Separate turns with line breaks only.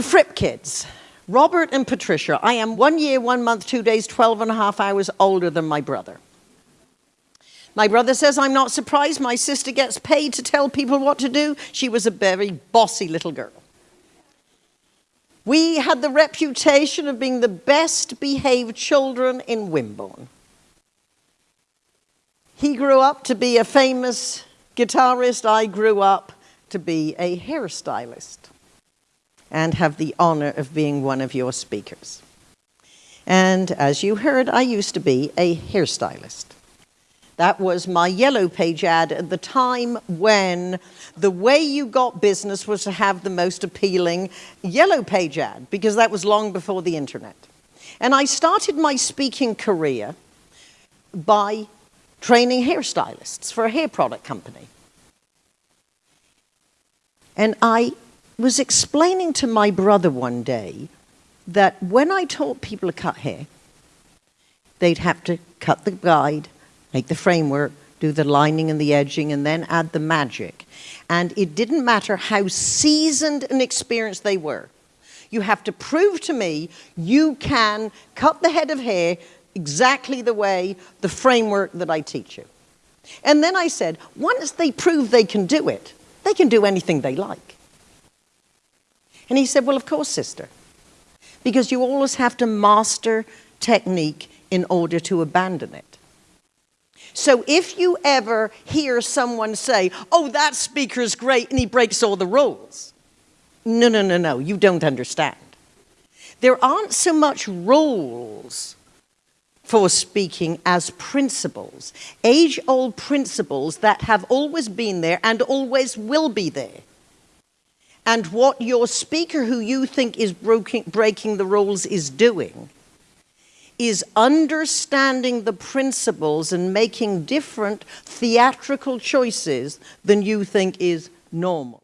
The Fripp kids, Robert and Patricia. I am one year, one month, two days, 12 and a half hours older than my brother. My brother says, I'm not surprised my sister gets paid to tell people what to do. She was a very bossy little girl. We had the reputation of being the best behaved children in Wimborne. He grew up to be a famous guitarist. I grew up to be a hairstylist and have the honor of being one of your speakers. And as you heard, I used to be a hairstylist. That was my yellow page ad at the time when the way you got business was to have the most appealing yellow page ad, because that was long before the internet. And I started my speaking career by training hairstylists for a hair product company. And I was explaining to my brother one day that when I taught people to cut hair, they'd have to cut the guide, make the framework, do the lining and the edging, and then add the magic. And it didn't matter how seasoned and experienced they were. You have to prove to me you can cut the head of hair exactly the way, the framework that I teach you. And then I said, once they prove they can do it, they can do anything they like. And he said, well, of course, sister, because you always have to master technique in order to abandon it. So if you ever hear someone say, oh, that speaker is great and he breaks all the rules, no, no, no, no, you don't understand. There aren't so much rules for speaking as principles, age-old principles that have always been there and always will be there. And what your speaker who you think is breaking, the rules is doing is understanding the principles and making different theatrical choices than you think is normal.